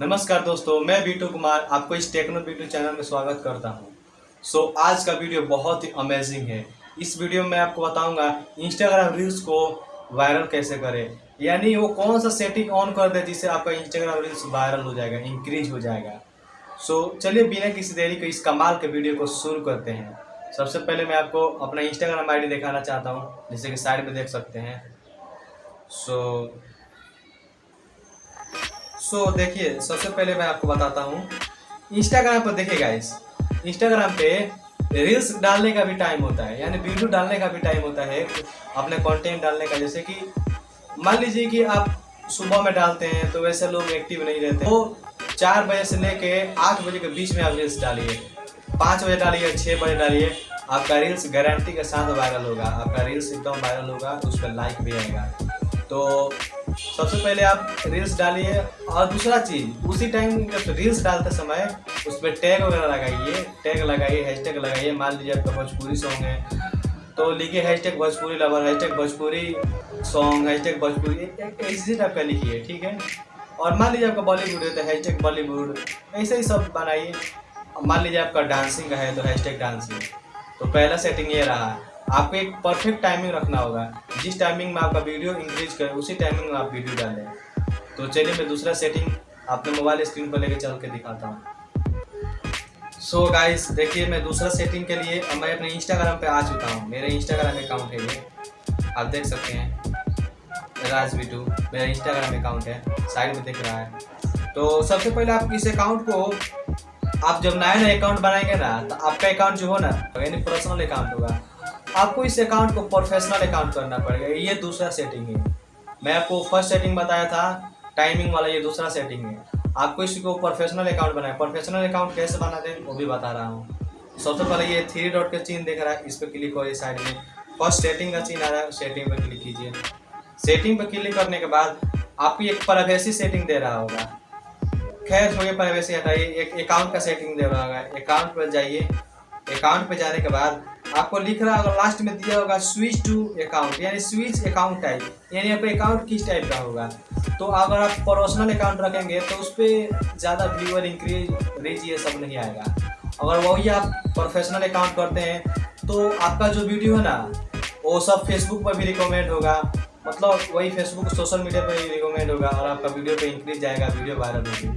नमस्कार दोस्तों मैं बीटू कुमार आपको इस टेक्नो बीटू चैनल में स्वागत करता हूँ। सो so, आज का वीडियो बहुत ही अमेजिंग है। इस वीडियो में मैं आपको बताऊँगा इंस्टाग्राम रील्स को वायरल कैसे करें। यानी वो कौन सा सेटिंग ऑन कर दे जिससे आपका इंस्टाग्राम रील्स वायरल हो जाएगा इंक्रीज हो जाएगा। सो so, चलिए बिना किसी देरी के इस कमाल के वीडियो को शुरू करते हैं। सबसे पहले मैं आपको अपना इंस्टाग्राम आई दिखाना चाहता हूँ जैसे कि साइड में देख सकते हैं। सो सो so, देखिए सबसे पहले मैं आपको बताता हूँ। इंस्टाग्राम पर देखिए गाइस इंस्टाग्राम पे रील्स डालने का भी टाइम होता है यानी वीडियो डालने का भी टाइम होता है अपने कंटेंट डालने का। जैसे कि मान लीजिए कि आप सुबह में डालते हैं तो वैसे लोग एक्टिव नहीं रहते। वो चार बजे से लेके आठ बजे के बीच में आप रील्स डालिए। पाँच बजे डालिए छः बजे डालिए आपका रील्स गारंटी के साथ वायरल होगा। आपका रील्स एकदम वायरल होगा उस पर लाइक भी आएगा। तो सबसे पहले आप रील्स डालिए और दूसरा चीज़, उसी टाइम जब रील्स डालते समय उस पर टैग वगैरह लगाइए टैग लगाइए हैश टैग लगाइए। मान लीजिए आपका भोजपुरी सॉन्ग है तो लिखिए hashtag Bhojpuri lover hashtag Bhojpuri song hashtag Bhojpuri ऐसे टाइप का लिखिए, ठीक है? और मान लीजिए आपका बॉलीवुड है तो हैश टैग बॉलीवुड ऐसे ही सब बनाइए। मान लीजिए आपका डांसिंग है तो हैश टैग डांसिंग तो पहला सेटिंग ये रहा। आपको एक परफेक्ट टाइमिंग रखना होगा। जिस टाइमिंग में आपका वीडियो इंक्रीज करे, उसी टाइमिंग में आप वीडियो डालें। तो चलिए, मैं दूसरा सेटिंग अपने मोबाइल स्क्रीन पर लेकर चल के दिखाता हूँ। सो गाइस देखिए, मैं दूसरा सेटिंग के लिए, मैं अपने इंस्टाग्राम पे आ चुका हूँ। मेरे इंस्टाग्राम अकाउंट है ये। आप देख सकते हैं। राज बिटू, मेरा इंस्टाग्राम अकाउंट है। साइड में दिख रहा है। तो सबसे पहले आप इस अकाउंट को, आप जब नया नया अकाउंट बनाएँगे ना तो आपका अकाउंट जो हो ना, यानी पर्सनल अकाउंट होगा। आपको इस अकाउंट को प्रोफेशनल अकाउंट करना पड़ेगा। ये दूसरा सेटिंग है। मैं आपको फ़र्स्ट सेटिंग बताया था टाइमिंग वाला ये दूसरा सेटिंग है। आपको इसको प्रोफेशनल अकाउंट बनाए प्रोफेशनल अकाउंट कैसे बनाते हैं, वो भी बता रहा हूँ। सबसे पहले ये थ्री डॉट का चिन्ह दिख रहा है, इस पर क्लिक हो साइड में। फ़र्स्ट सेटिंग का चिन्ह आ रहा है सेटिंग पर क्लिक कीजिए। सेटिंग पर क्लिक करने के बाद आपको एक प्राइवेसी सेटिंग दे रहा होगा। खैर हो गया प्राइवेसी हटाइए। एक अकाउंट का सेटिंग दे रहा होगा। अकाउंट पर जाइए। अकाउंट पर जाने के बाद आपको लिख रहा होगा लास्ट में दिया होगा स्विच टू अकाउंट यानी स्विच अकाउंट टाइप यानी आपका अकाउंट किस टाइप का होगा? तो अगर आप पर्सनल अकाउंट रखेंगे तो उस पर ज़्यादा व्यूअर इंक्रीज रीच ये सब नहीं आएगा। अगर वही आप प्रोफेशनल अकाउंट करते हैं तो आपका जो वीडियो है ना, वो सब फेसबुक पर भी रिकमेंड होगा। मतलब वही फेसबुक सोशल मीडिया पर भी रिकमेंड होगा, और आपका वीडियो पे इंक्रीज जाएगा वीडियो वायरल होगी।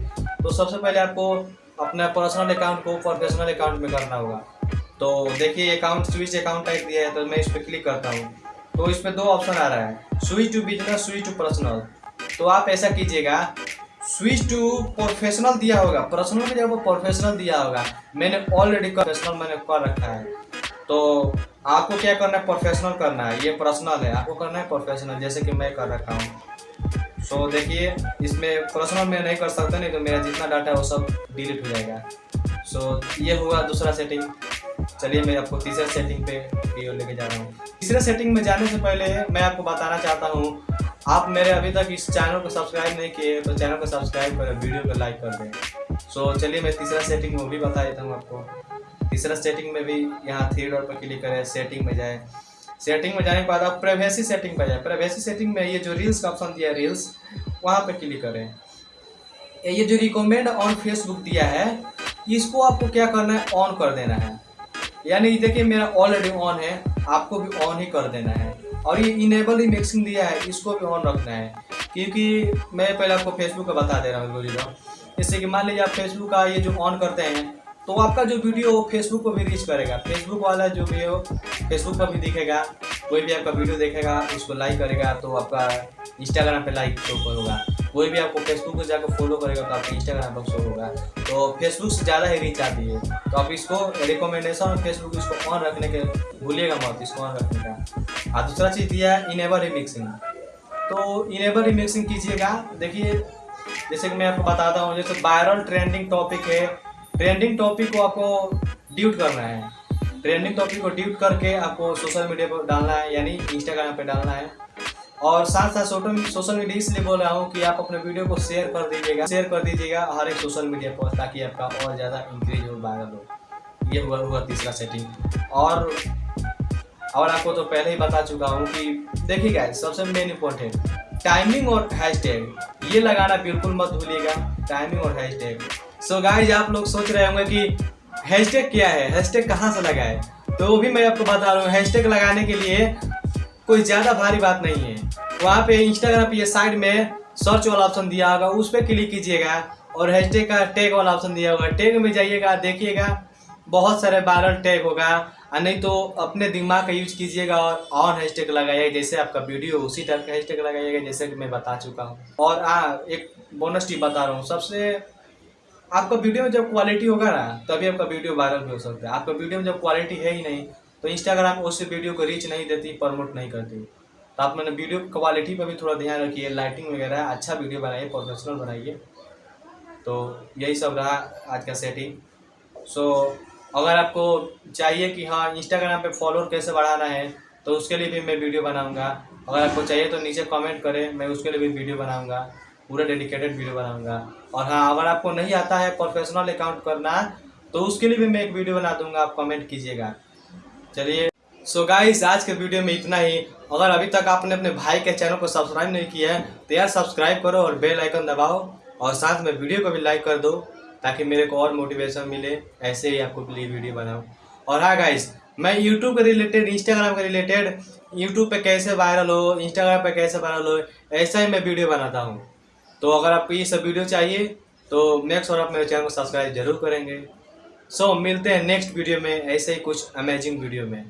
तो सबसे पहले आपको अपना पर्सनल अकाउंट को प्रोफेशनल अकाउंट में करना होगा। तो देखिए अकाउंट स्विच अकाउंट टाइप दिया है तो मैं इस पर क्लिक करता हूँ। तो इस पर दो ऑप्शन आ रहा है। Switch to business switch to personal तो आप ऐसा कीजिएगा स्विच टू प्रोफेशनल दिया होगा। पर्सनल में जब प्रोफेशनल दिया होगा मैंने ऑलरेडी प्रोफेशनल मैंने कर रखा है। तो आपको क्या करना है? प्रोफेशनल करना है। ये पर्सनल है। आपको करना है प्रोफेशनल जैसे कि मैं कर रखा हूँ। सो so, देखिए इसमें पर्सनल में नहीं कर सकता नहीं तो मेरा जितना डाटा है वो सब डिलीट हो जाएगा। सो so, ये हुआ दूसरा सेटिंग चलिए मैं आपको तीसरे सेटिंग पे वीडियो लेके जा रहा हूँ। तीसरे सेटिंग में जाने से पहले मैं आपको बताना चाहता हूँ आप मेरे अभी तक इस चैनल को सब्सक्राइब नहीं किए तो चैनल को सब्सक्राइब करें वीडियो को लाइक कर दें। सो so, चलिए मैं तीसरा सेटिंग वो भी बता देता हूँ आपको। तीसरा सेटिंग में भी यहाँ थ्री डॉट पर क्लिक करें सेटिंग में जाए। सेटिंग में जाने के बाद आप प्राइवेसी सेटिंग पर जाए। प्राइवेसी सेटिंग में ये जो रील्स का ऑप्शन दिया है रील्स वहाँ पर क्लिक करें। ये जो रिकमेंड ऑन फेसबुक दिया है इसको आपको क्या करना है? ऑन कर देना है। यानी देखिए मेरा ऑलरेडी ऑन है, आपको भी ऑन ही कर देना है। और ये इनेबल ही मिक्सिंग दिया है, इसको भी ऑन रखना है। क्योंकि मैं पहले आपको फेसबुक का बता दे रहा हूँ बोली जैसे कि मान लीजिए आप फेसबुक का ये जो ऑन करते हैं तो आपका जो वीडियो हो फेसबुक पर भी रीच करेगा। फेसबुक वाला जो भी हो फेसबुक पर भी दिखेगा। कोई भी आपका वीडियो देखेगा, उसको लाइक करेगा तो आपका इंस्टाग्राम पे लाइक शो होगा। कोई भी आपको फेसबुक पर जाकर फॉलो करेगा तो आपका इंस्टाग्राम पर शो होगा। तो फेसबुक से ज़्यादा ही रीच आती है। तो आप इसको रिकमेंडेशन और फेसबुक इसको ऑन रखने के भूलिएगा मत, इसको ऑन रखने का। और दूसरा चीज़ दिया है इनेबल रिमिक्सिंग तो इनेबल रिमिक्सिंग कीजिएगा। देखिए, जैसे कि मैं आपको बताता हूँ, जैसे वायरल ट्रेंडिंग टॉपिक है ट्रेंडिंग टॉपिक को आपको ड्यूट करना है। ट्रेंडिंग टॉपिक को ड्यूट करके आपको सोशल मीडिया पर डालना है, यानी इंस्टाग्राम पर डालना है। और साथ साथ सोशल मीडिया इसलिए बोल रहा हूँ कि आप अपने वीडियो को शेयर कर दीजिएगा। शेयर कर दीजिएगा हर एक सोशल मीडिया पर ताकि आपका और ज़्यादा इंक्रीज हो वायरल हो ये हुआ हुआ तीसरा सेटिंग और और आपको तो पहले ही बता चुका हूँ कि देखिए गाइस सबसे मेन इम्पोर्टेंट टाइमिंग और हैशटैग ये लगाना बिल्कुल मत भूलिएगा। टाइमिंग और हैशटैग सो गाइस आप लोग सोच रहे होंगे कि हैशटैग क्या है? हैशटैग कहाँ से लगाए? तो वो भी मैं आपको बता रहा हूँ। हैशटैग लगाने के लिए कोई ज़्यादा भारी बात नहीं है। वहाँ पे इंस्टाग्राम पे साइड में सर्च वाला ऑप्शन दिया होगा, उस पर क्लिक कीजिएगा और हैशटैग का टैग वाला ऑप्शन दिया होगा। टैग में जाइएगा, देखिएगा, बहुत सारे वायरल टैग होगा। और नहीं तो अपने दिमाग का यूज़ कीजिएगा और ऑन हैशटैग लगाइएगा जैसे आपका वीडियो उसी टाइप का हैशटैग लगाइएगा, जैसे कि मैं बता चुका हूँ। और हाँ एक बोनस टिप बता रहा हूँ। सबसे, आपका वीडियो में जब क्वालिटी होगा ना, तभी आपका वीडियो वायरल भी हो सकता है। आपका वीडियो में जब क्वालिटी है ही नहीं तो इंस्टाग्राम उस वीडियो को रीच नहीं देती प्रमोट नहीं करती। तो आप मैंने वीडियो क्वालिटी पर भी थोड़ा ध्यान रखिए लाइटिंग वगैरह अच्छा वीडियो बनाइए प्रोफेशनल बनाइए। तो यही सब रहा आज का सेटिंग सो अगर आपको चाहिए कि हाँ इंस्टाग्राम पे फॉलोअर कैसे बढ़ाना है तो उसके लिए भी मैं वीडियो बनाऊँगा। अगर आपको चाहिए तो नीचे कमेंट करें, मैं उसके लिए भी वीडियो बनाऊँगा, पूरा डेडिकेटेड वीडियो बनाऊँगा। और हाँ अगर आपको नहीं आता है प्रोफेशनल अकाउंट करना तो उसके लिए भी मैं एक वीडियो बना दूँगा, आप कमेंट कीजिएगा। चलिए। सो गाइस आज के वीडियो में इतना ही। अगर अभी तक आपने अपने भाई के चैनल को सब्सक्राइब नहीं किया है तो यार सब्सक्राइब करो और बेल आइकन दबाओ और साथ में वीडियो को भी लाइक कर दो, ताकि मेरे को और मोटिवेशन मिले। ऐसे ही आपको लिए वीडियो बनाऊँ। और हाँ गाइस मैं यूट्यूब के रिलेटेड इंस्टाग्राम के रिलेटेड यूट्यूब पे कैसे वायरल हो इंस्टाग्राम पे कैसे वायरल हो, ऐसा ही मैं वीडियो बनाता हूँ। तो अगर आपको ये सब वीडियो चाहिए तो नेक्स्ट और आप मेरे चैनल को सब्सक्राइब ज़रूर करेंगे। सो so, मिलते हैं नेक्स्ट वीडियो में ऐसे ही कुछ अमेजिंग वीडियो में।